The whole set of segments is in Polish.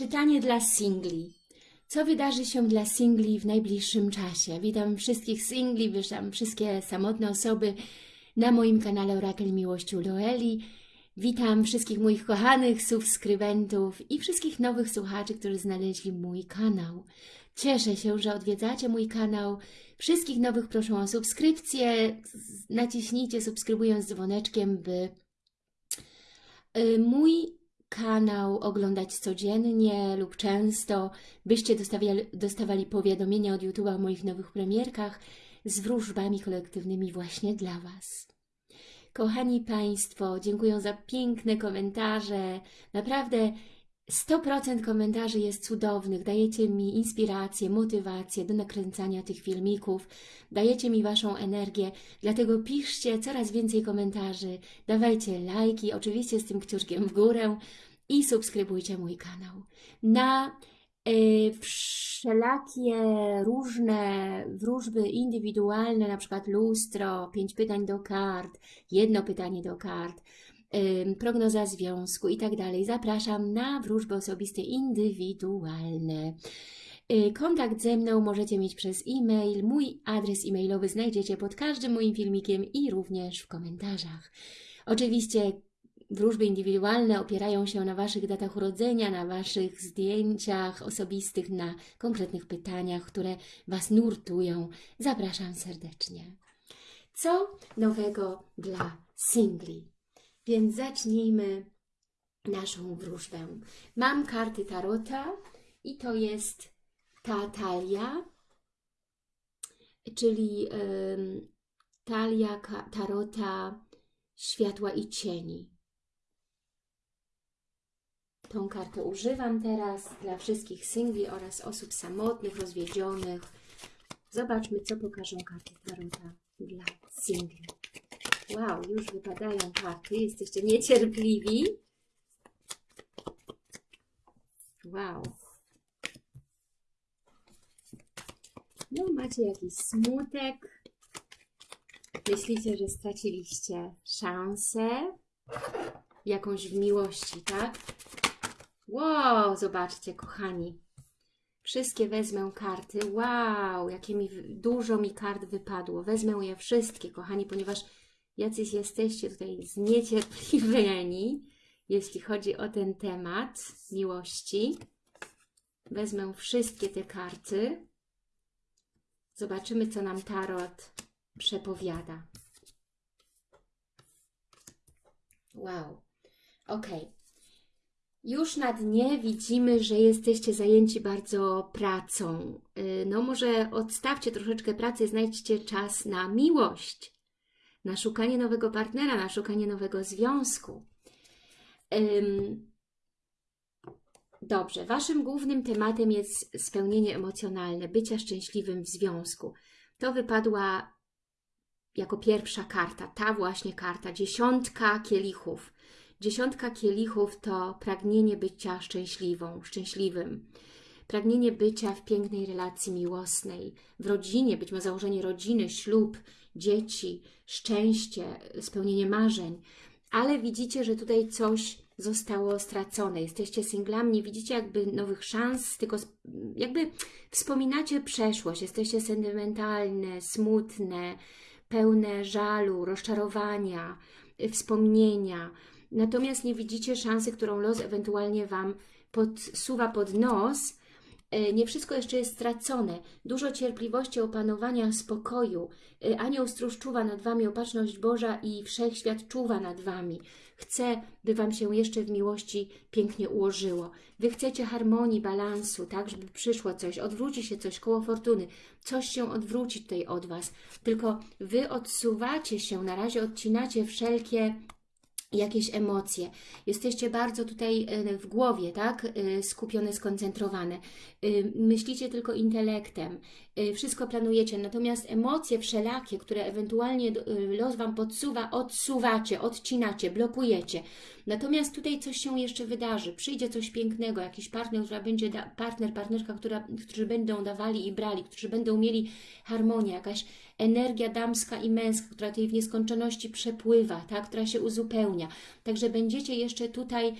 Czytanie dla singli. Co wydarzy się dla singli w najbliższym czasie? Witam wszystkich singli, witam wszystkie samotne osoby na moim kanale Orakel Miłości Loeli. Witam wszystkich moich kochanych subskrybentów i wszystkich nowych słuchaczy, którzy znaleźli mój kanał. Cieszę się, że odwiedzacie mój kanał. Wszystkich nowych proszę o subskrypcję. Naciśnijcie subskrybując dzwoneczkiem, by y, mój kanał oglądać codziennie lub często, byście dostawali, dostawali powiadomienia od YouTube'a o moich nowych premierkach z wróżbami kolektywnymi właśnie dla Was. Kochani Państwo, dziękuję za piękne komentarze. Naprawdę 100% komentarzy jest cudownych. Dajecie mi inspirację, motywację do nakręcania tych filmików. Dajecie mi Waszą energię, dlatego piszcie coraz więcej komentarzy. Dawajcie lajki, oczywiście z tym kciuczkiem w górę i subskrybujcie mój kanał. Na y, wszelakie różne wróżby indywidualne, na przykład lustro, pięć pytań do kart, jedno pytanie do kart, prognoza związku i tak dalej. Zapraszam na wróżby osobiste indywidualne. Y, Kontakt ze mną możecie mieć przez e-mail. Mój adres e-mailowy znajdziecie pod każdym moim filmikiem i również w komentarzach. Oczywiście wróżby indywidualne opierają się na Waszych datach urodzenia, na Waszych zdjęciach osobistych, na konkretnych pytaniach, które Was nurtują. Zapraszam serdecznie. Co nowego dla singli? Więc zacznijmy naszą wróżbę. Mam karty Tarota i to jest ta talia, czyli ym, talia Tarota światła i cieni. Tą kartę używam teraz dla wszystkich singli oraz osób samotnych, rozwiedzionych. Zobaczmy, co pokażą karty Tarota dla singli. Wow, już wypadają karty. Jesteście niecierpliwi. Wow. No, macie jakiś smutek. Myślicie, że straciliście szansę jakąś w miłości, tak? Wow, zobaczcie, kochani. Wszystkie wezmę karty. Wow, jakie mi dużo mi kart wypadło. Wezmę je wszystkie, kochani, ponieważ jacyś jesteście tutaj zniecierpliwieni, jeśli chodzi o ten temat miłości. Wezmę wszystkie te karty. Zobaczymy, co nam Tarot przepowiada. Wow. Ok. Już na dnie widzimy, że jesteście zajęci bardzo pracą. No może odstawcie troszeczkę pracy, znajdźcie czas na miłość, na szukanie nowego partnera, na szukanie nowego związku. Dobrze, Waszym głównym tematem jest spełnienie emocjonalne, bycia szczęśliwym w związku. To wypadła jako pierwsza karta, ta właśnie karta, dziesiątka kielichów. Dziesiątka kielichów to pragnienie bycia szczęśliwą, szczęśliwym. Pragnienie bycia w pięknej relacji miłosnej, w rodzinie, być może założenie rodziny, ślub, dzieci, szczęście, spełnienie marzeń. Ale widzicie, że tutaj coś zostało stracone. Jesteście singlami, nie widzicie jakby nowych szans, tylko jakby wspominacie przeszłość. Jesteście sentymentalne, smutne, pełne żalu, rozczarowania, wspomnienia. Natomiast nie widzicie szansy, którą los ewentualnie Wam podsuwa pod nos. Nie wszystko jeszcze jest stracone. Dużo cierpliwości, opanowania, spokoju. Anioł stróż czuwa nad Wami, opatrzność Boża i Wszechświat czuwa nad Wami. Chce, by Wam się jeszcze w miłości pięknie ułożyło. Wy chcecie harmonii, balansu, tak, żeby przyszło coś, odwróci się coś, koło fortuny. Coś się odwróci tutaj od Was. Tylko Wy odsuwacie się, na razie odcinacie wszelkie jakieś emocje. Jesteście bardzo tutaj w głowie, tak? Skupione, skoncentrowane. Myślicie tylko intelektem. Wszystko planujecie, natomiast emocje wszelakie, które ewentualnie los Wam podsuwa, odsuwacie, odcinacie, blokujecie. Natomiast tutaj coś się jeszcze wydarzy, przyjdzie coś pięknego, jakiś partner, która będzie da, partner, partnerka, która, którzy będą dawali i brali, którzy będą mieli harmonię, jakaś energia damska i męska, która tutaj w nieskończoności przepływa, tak, która się uzupełnia. Także będziecie jeszcze tutaj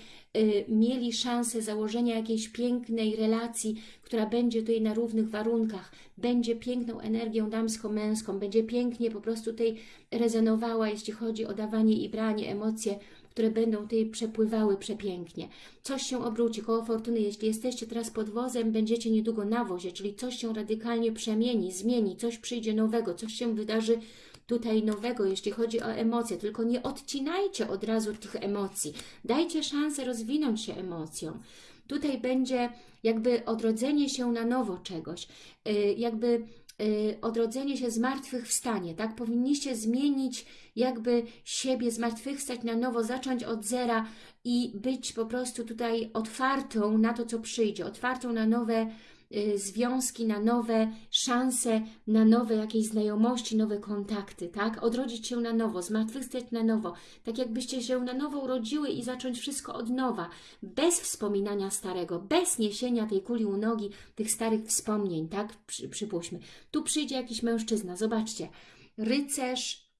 mieli szansę założenia jakiejś pięknej relacji, która będzie tutaj na równych warunkach, będzie piękną energią damsko-męską, będzie pięknie po prostu tutaj rezonowała, jeśli chodzi o dawanie i branie, emocje, które będą tutaj przepływały przepięknie. Coś się obróci, koło fortuny, jeśli jesteście teraz pod wozem, będziecie niedługo na wozie, czyli coś się radykalnie przemieni, zmieni, coś przyjdzie nowego, coś się wydarzy tutaj nowego, jeśli chodzi o emocje, tylko nie odcinajcie od razu tych emocji. Dajcie szansę rozwinąć się emocjom. Tutaj będzie jakby odrodzenie się na nowo czegoś, yy, jakby yy, odrodzenie się zmartwychwstanie, tak? Powinniście zmienić jakby siebie, zmartwychwstać na nowo, zacząć od zera i być po prostu tutaj otwartą na to, co przyjdzie, otwartą na nowe y, związki, na nowe szanse, na nowe jakieś znajomości, nowe kontakty, tak? Odrodzić się na nowo, zmartwychwstać na nowo, tak jakbyście się na nowo urodziły i zacząć wszystko od nowa, bez wspominania starego, bez niesienia tej kuli u nogi, tych starych wspomnień, tak? Przy, przypuśćmy. Tu przyjdzie jakiś mężczyzna, zobaczcie, rycerz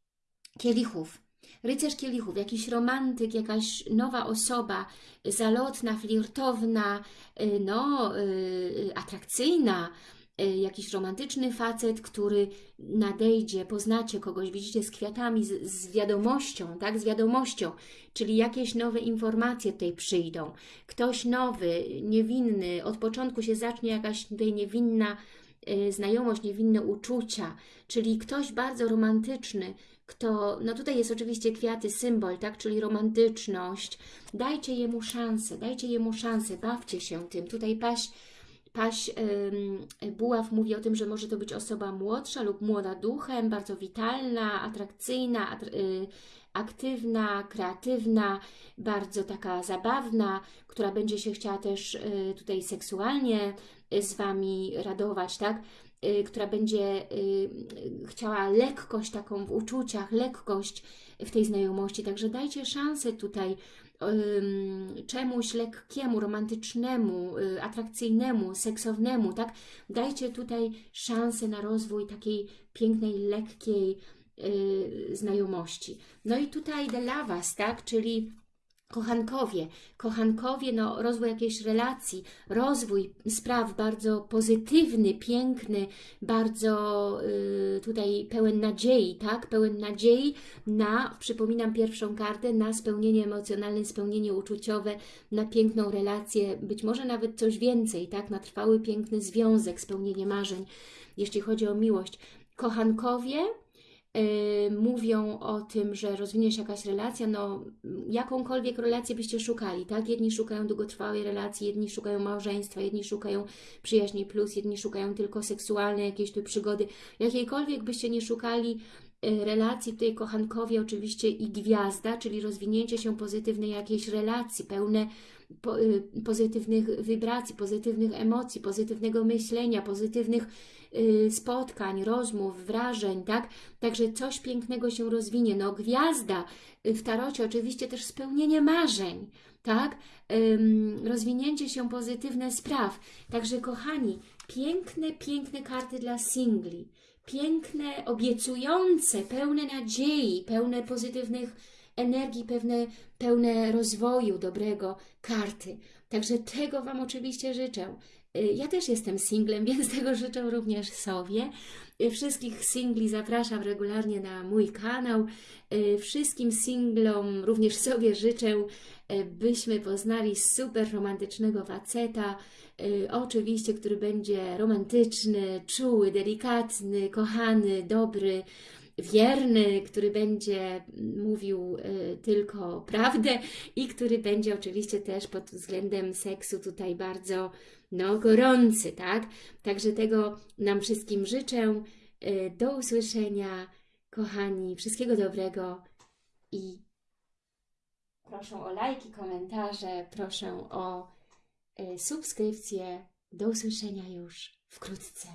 kielichów, rycerz kielichów, jakiś romantyk, jakaś nowa osoba, zalotna, flirtowna, y, no, y, atrakcyjna, y, jakiś romantyczny facet, który nadejdzie, poznacie kogoś, widzicie z kwiatami, z, z wiadomością, tak, z wiadomością, czyli jakieś nowe informacje tutaj przyjdą. Ktoś nowy, niewinny, od początku się zacznie jakaś tutaj niewinna znajomość, niewinne uczucia, czyli ktoś bardzo romantyczny, kto, no tutaj jest oczywiście kwiaty, symbol, tak, czyli romantyczność. Dajcie jemu szansę, dajcie jemu szansę, bawcie się tym. Tutaj paś, paś Buław mówi o tym, że może to być osoba młodsza lub młoda duchem, bardzo witalna, atrakcyjna, atr y, aktywna, kreatywna, bardzo taka zabawna, która będzie się chciała też y, tutaj seksualnie z Wami radować, tak? y, która będzie chciała lekkość taką w uczuciach, lekkość w tej znajomości. Także dajcie szansę tutaj czemuś lekkiemu, romantycznemu, y, atrakcyjnemu, seksownnemu, tak? Dajcie tutaj szansę na rozwój takiej pięknej, lekkiej y, znajomości. No i tutaj dla Was, tak? Czyli Kochankowie, kochankowie, no, rozwój jakiejś relacji, rozwój spraw bardzo pozytywny, piękny, bardzo y, tutaj pełen nadziei, tak? Pełen nadziei na, przypominam pierwszą kartę, na spełnienie emocjonalne, spełnienie uczuciowe, na piękną relację, być może nawet coś więcej, tak? Na trwały, piękny związek, spełnienie marzeń, jeśli chodzi o miłość. Kochankowie, mówią o tym, że rozwinie się jakaś relacja, no jakąkolwiek relację byście szukali, tak? Jedni szukają długotrwałej relacji, jedni szukają małżeństwa, jedni szukają przyjaźni plus, jedni szukają tylko seksualnej jakiejś tu przygody. Jakiejkolwiek byście nie szukali yy, relacji, tutaj kochankowie oczywiście i gwiazda, czyli rozwinięcie się pozytywnej jakiejś relacji, pełne po, yy, pozytywnych wibracji, pozytywnych emocji, pozytywnego myślenia, pozytywnych y, spotkań, rozmów, wrażeń, tak? Także coś pięknego się rozwinie. No gwiazda y, w tarocie oczywiście też spełnienie marzeń, tak? Rozwinięcie się pozytywne spraw. Także kochani, piękne, piękne karty dla singli. Piękne, obiecujące, pełne nadziei, pełne pozytywnych energii, pewne, pełne rozwoju dobrego karty. Także tego Wam oczywiście życzę. Y, Ja też jestem singlem, więc tego życzę również sobie. Y, Wszystkich singli zapraszam regularnie na mój kanał. Y, Wszystkim singlom również sobie życzę, byśmy poznali super romantycznego faceta, oczywiście, który będzie romantyczny, czuły, delikatny, kochany, dobry, wierny, który będzie mówił y, tylko prawdę i który będzie oczywiście też pod względem seksu tutaj bardzo no, gorący, tak? Także tego nam wszystkim życzę. Y, Do usłyszenia, kochani. Wszystkiego dobrego i proszę o lajki, komentarze, proszę o y, subskrypcję. Do usłyszenia już wkrótce.